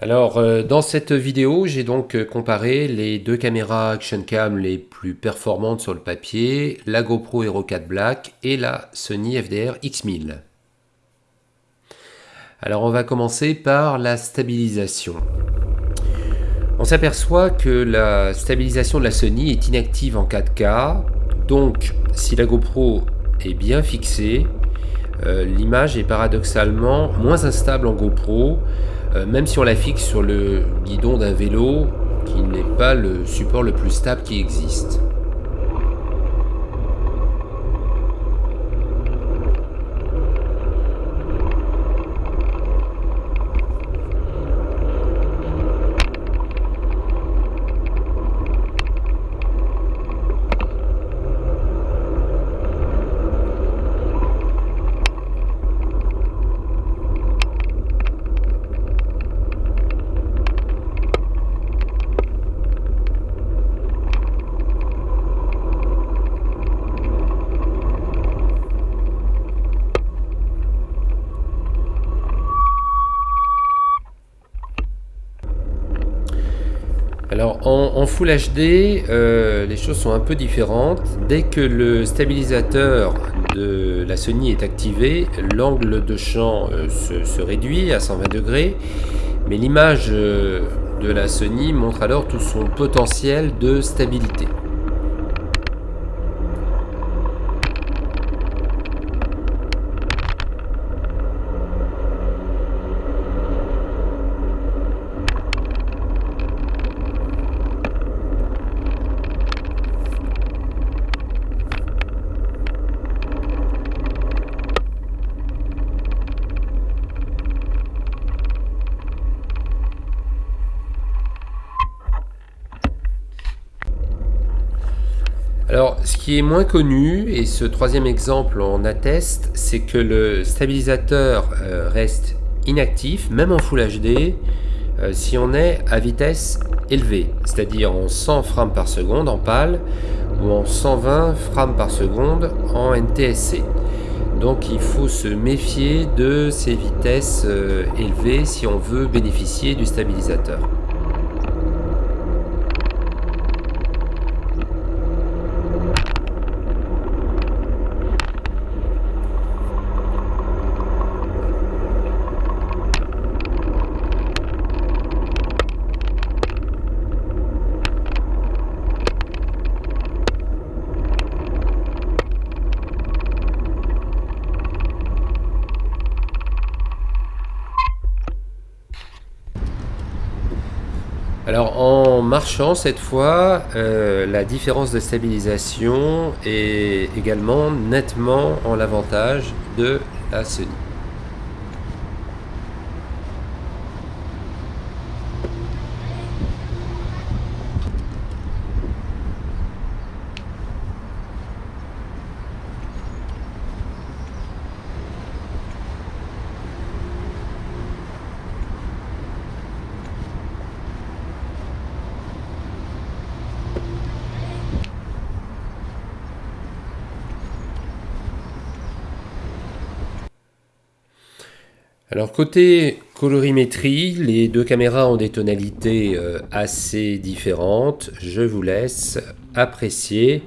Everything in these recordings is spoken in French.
Alors, euh, dans cette vidéo, j'ai donc euh, comparé les deux caméras Action Cam les plus performantes sur le papier, la GoPro Hero 4 Black et la Sony FDR X1000. Alors, on va commencer par la stabilisation. On s'aperçoit que la stabilisation de la Sony est inactive en 4K, donc si la GoPro est bien fixée, euh, l'image est paradoxalement moins instable en GoPro, euh, même si on la fixe sur le guidon d'un vélo qui n'est pas le support le plus stable qui existe. Alors en, Full HD, euh, les choses sont un peu différentes. Dès que le stabilisateur de la Sony est activé, l'angle de champ euh, se, réduit à 120 degrés, mais l'image euh, de la Sony montre alors tout son potentiel de stabilité. Alors, ce qui est moins connu, et ce troisième exemple en atteste, c'est que le stabilisateur euh, reste inactif, même en Full HD, euh, si on est à vitesse élevée, c'est-à-dire en 100 frames par seconde en PAL ou en 120 frames par seconde en NTSC. Donc il faut se méfier de ces vitesses euh, élevées si on veut bénéficier du stabilisateur. Alors en marchant cette fois, euh, la différence de stabilisation est également nettement en l'avantage de la Sony. Alors côté colorimétrie, les deux caméras ont des tonalités euh, assez différentes. Je vous laisse apprécier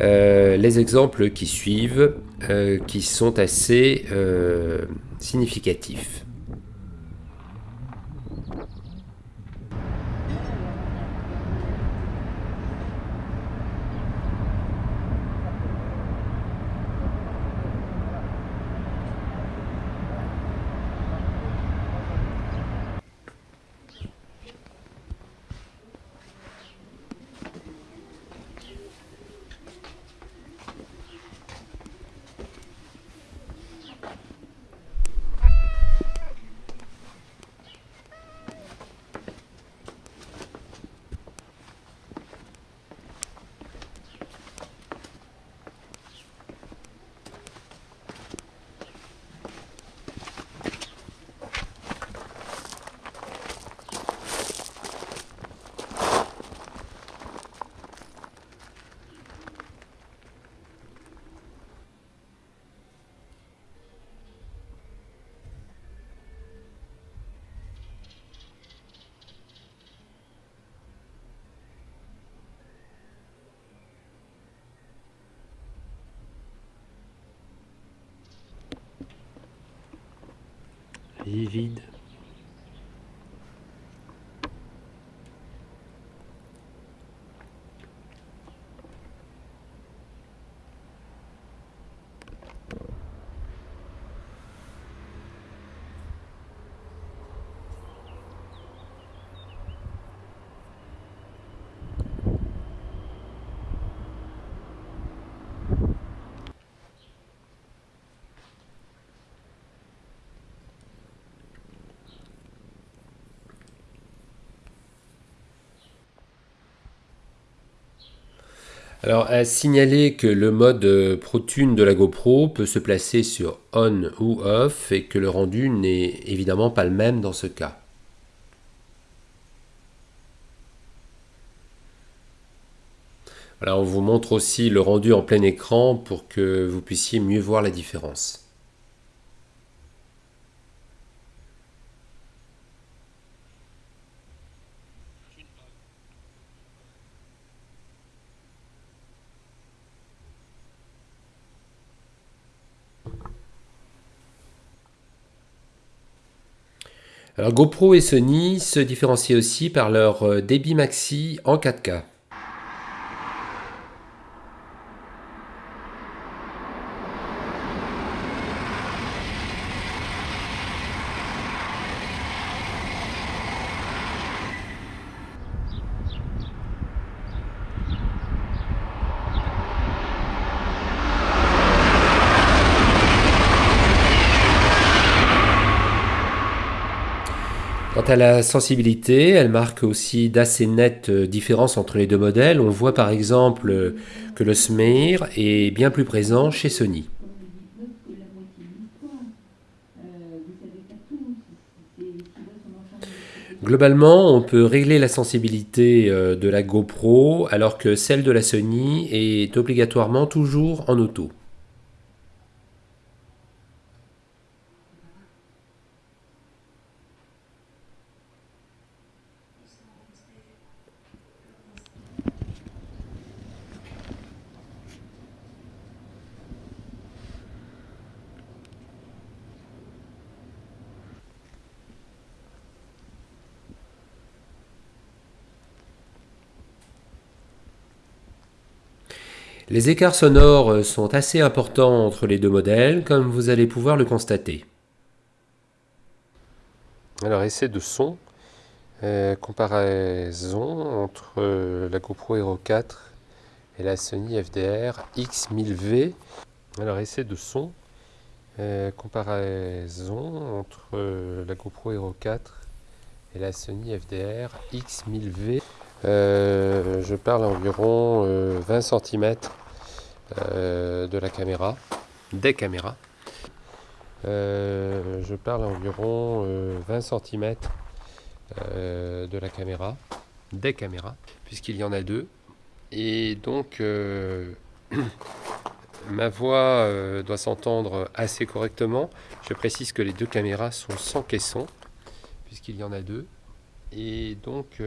euh, les exemples qui suivent, euh, qui sont assez significatifs. Vide. Alors, à signaler que le mode euh, ProTune de la GoPro peut se placer sur On ou Off et que le rendu n'est évidemment pas le même dans ce cas. Voilà, on vous montre aussi le rendu en plein écran pour que vous puissiez mieux voir la différence. Alors GoPro et Sony se différencient aussi par leur euh, débit maxi en 4K. À la sensibilité, elle marque aussi d'assez nettes euh, différences entre les deux modèles. On voit par exemple euh, que le SMIR est bien plus présent chez Sony. Globalement, on peut régler la sensibilité euh, de la GoPro alors que celle de la Sony est obligatoirement toujours en auto. Les écarts sonores euh, sont assez importants entre les deux modèles, comme vous allez pouvoir le constater. Alors, essai de son, euh, comparaison entre euh, la GoPro Hero 4 et la Sony FDR X1000V. Alors, essai de son, comparaison entre la GoPro Hero 4 et la Sony FDR X1000V. Euh, je parle environ 20 euh, cm euh, de la caméra, des caméras. je parle environ 20 cm de la caméra, des caméras, puisqu'il y en a deux. Et donc, ma voix doit s'entendre assez correctement. Je précise que les deux caméras sont sans caisson, puisqu'il y en a deux. Et donc,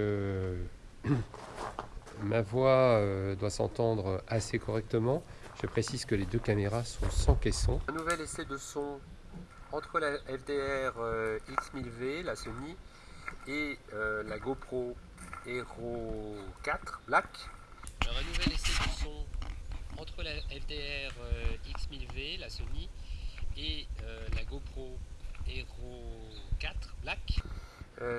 Ma voix euh, doit s'entendre assez correctement. Je précise que les deux caméras sont sans caisson. Un nouvel essai de son entre la FDR euh, X1000V, la Sony, et euh, la GoPro Hero 4 Black. un nouvel essai de son entre la FDR X1000V, la Sony, et la GoPro Hero 4 Black.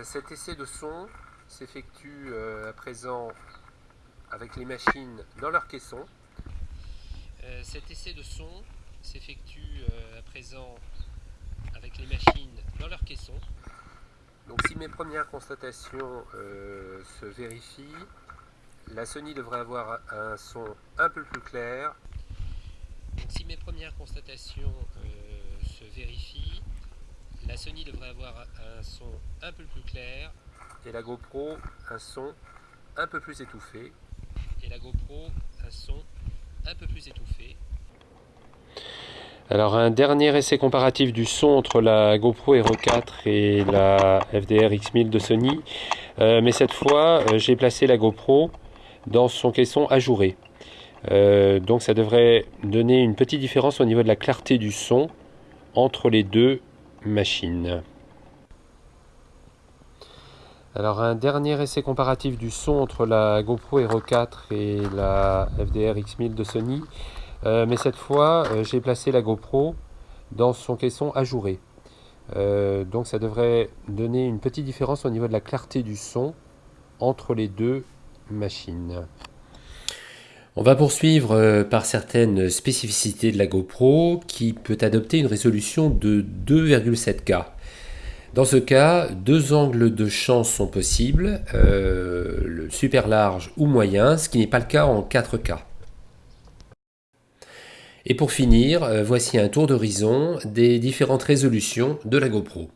cet essai de son s'effectue euh, à présent avec les machines dans leur caisson. Euh, cet essai de son s'effectue euh, à présent avec les machines dans leur caisson. Donc si mes premières constatations se vérifient, la Sony devrait avoir un son un peu plus clair. Donc si mes premières constatations se vérifient, la Sony devrait avoir un son un peu plus clair et la GoPro un son un peu plus étouffé. Et la GoPro un son un peu plus étouffé. Alors un dernier essai comparatif du son entre la GoPro Hero 4 et la FDR X1000 de Sony. Euh, mais cette fois, euh, j'ai placé la GoPro dans son caisson ajouré. Euh, donc ça devrait donner une petite différence au niveau de la clarté du son entre les deux machines. Alors un dernier essai comparatif du son entre la GoPro Hero 4 et la FDR X1000 de Sony. Euh, mais cette fois, euh, j'ai placé la GoPro dans son caisson ajouré. Euh, donc ça devrait donner une petite différence au niveau de la clarté du son entre les deux machines. On va poursuivre par certaines spécificités de la GoPro qui peut adopter une résolution de 2,7K. Dans ce cas, deux angles de champ sont possibles, euh, le super large ou moyen, ce qui n'est pas le cas en 4K. Et pour finir, euh, voici un tour d'horizon des différentes résolutions de la GoPro.